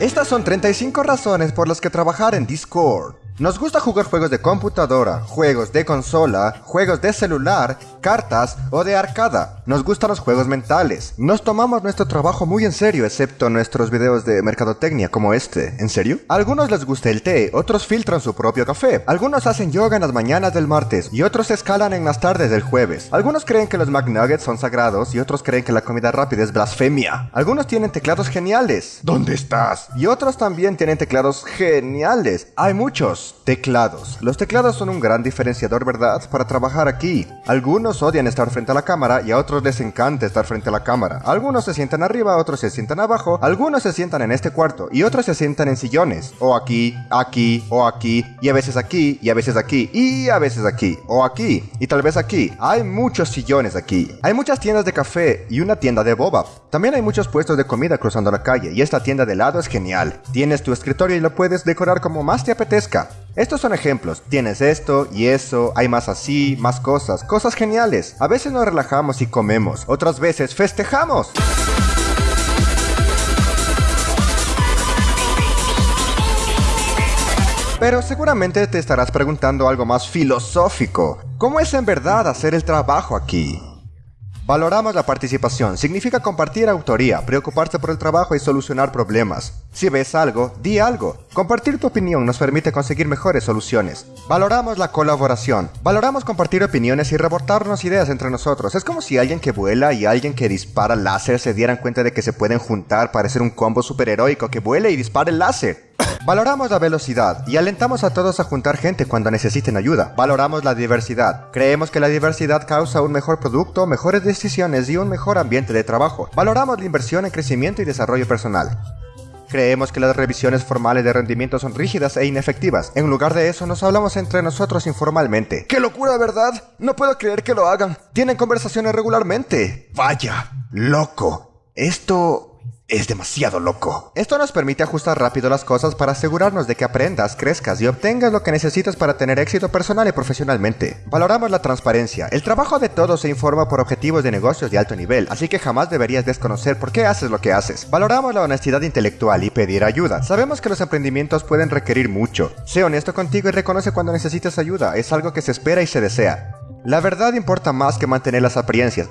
Estas son 35 razones por las que trabajar en Discord. Nos gusta jugar juegos de computadora, juegos de consola, juegos de celular, cartas o de arcada. Nos gustan los juegos mentales. Nos tomamos nuestro trabajo muy en serio, excepto nuestros videos de mercadotecnia como este. ¿En serio? A algunos les gusta el té, otros filtran su propio café. Algunos hacen yoga en las mañanas del martes y otros escalan en las tardes del jueves. Algunos creen que los McNuggets son sagrados y otros creen que la comida rápida es blasfemia. Algunos tienen teclados geniales. ¿Dónde estás? Y otros también tienen teclados geniales. Hay muchos. Teclados. Los teclados son un gran diferenciador, ¿verdad? Para trabajar aquí. Algunos odian estar frente a la cámara y a otros les encanta estar frente a la cámara. Algunos se sientan arriba, otros se sientan abajo, algunos se sientan en este cuarto y otros se sientan en sillones. O aquí, aquí, o aquí, y a veces aquí, y a veces aquí, y a veces aquí, o aquí, y tal vez aquí. Hay muchos sillones aquí. Hay muchas tiendas de café y una tienda de boba. También hay muchos puestos de comida cruzando la calle y esta tienda de helado es genial. Tienes tu escritorio y lo puedes decorar como más te apetezca. Estos son ejemplos, tienes esto y eso, hay más así, más cosas, cosas geniales. A veces nos relajamos y comemos, otras veces festejamos. Pero seguramente te estarás preguntando algo más filosófico. ¿Cómo es en verdad hacer el trabajo aquí? Valoramos la participación, significa compartir autoría, preocuparse por el trabajo y solucionar problemas. Si ves algo, di algo. Compartir tu opinión nos permite conseguir mejores soluciones. Valoramos la colaboración, valoramos compartir opiniones y reportarnos ideas entre nosotros. Es como si alguien que vuela y alguien que dispara láser se dieran cuenta de que se pueden juntar para hacer un combo superheroico que vuele y dispare el láser. Valoramos la velocidad y alentamos a todos a juntar gente cuando necesiten ayuda. Valoramos la diversidad. Creemos que la diversidad causa un mejor producto, mejores decisiones y un mejor ambiente de trabajo. Valoramos la inversión en crecimiento y desarrollo personal. Creemos que las revisiones formales de rendimiento son rígidas e inefectivas. En lugar de eso, nos hablamos entre nosotros informalmente. ¡Qué locura, verdad! No puedo creer que lo hagan. Tienen conversaciones regularmente. Vaya, loco. Esto es demasiado loco. Esto nos permite ajustar rápido las cosas para asegurarnos de que aprendas, crezcas y obtengas lo que necesitas para tener éxito personal y profesionalmente. Valoramos la transparencia. El trabajo de todos se informa por objetivos de negocios de alto nivel, así que jamás deberías desconocer por qué haces lo que haces. Valoramos la honestidad intelectual y pedir ayuda. Sabemos que los emprendimientos pueden requerir mucho. Sé honesto contigo y reconoce cuando necesitas ayuda. Es algo que se espera y se desea. La verdad importa más que mantener las apariencias.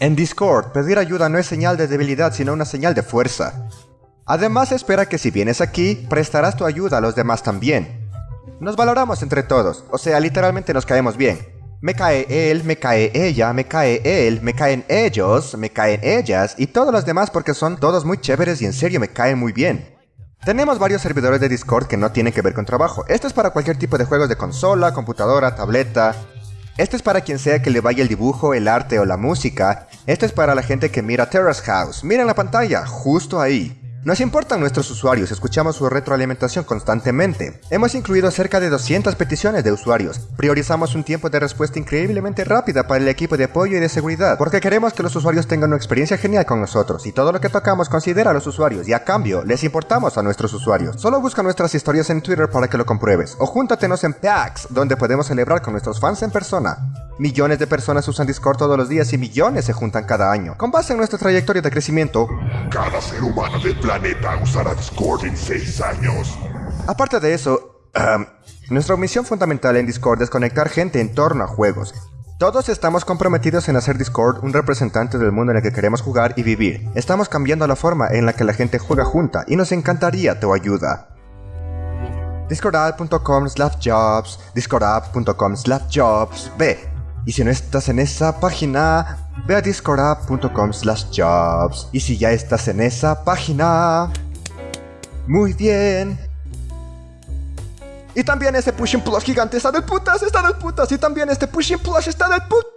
En Discord, pedir ayuda no es señal de debilidad, sino una señal de fuerza. Además, espera que si vienes aquí, prestarás tu ayuda a los demás también. Nos valoramos entre todos, o sea, literalmente nos caemos bien. Me cae él, me cae ella, me cae él, me caen ellos, me caen ellas y todos los demás porque son todos muy chéveres y en serio me caen muy bien. Tenemos varios servidores de Discord que no tienen que ver con trabajo. Esto es para cualquier tipo de juegos de consola, computadora, tableta, esto es para quien sea que le vaya el dibujo, el arte o la música. Esto es para la gente que mira Terrace House. Miren la pantalla, justo ahí. Nos importan nuestros usuarios, escuchamos su retroalimentación constantemente. Hemos incluido cerca de 200 peticiones de usuarios. Priorizamos un tiempo de respuesta increíblemente rápida para el equipo de apoyo y de seguridad, porque queremos que los usuarios tengan una experiencia genial con nosotros y todo lo que tocamos considera a los usuarios y a cambio les importamos a nuestros usuarios. Solo busca nuestras historias en Twitter para que lo compruebes o júntatenos en PAX, donde podemos celebrar con nuestros fans en persona. Millones de personas usan Discord todos los días y millones se juntan cada año. Con base en nuestra trayectoria de crecimiento, cada ser humano del planeta usará Discord en 6 años. Aparte de eso, nuestra misión fundamental en Discord es conectar gente en torno a juegos. Todos estamos comprometidos en hacer Discord un representante del mundo en el que queremos jugar y vivir. Estamos cambiando la forma en la que la gente juega junta y nos encantaría tu ayuda. Discordapp.com slash jobs, discordapp.com slash jobs, ve, y si no estás en esa página, ve a discordapp.com slash jobs. Y si ya estás en esa página, muy bien. Y también este pushing plus gigante está del putas, está del putas. Y también este pushing plus está del putas.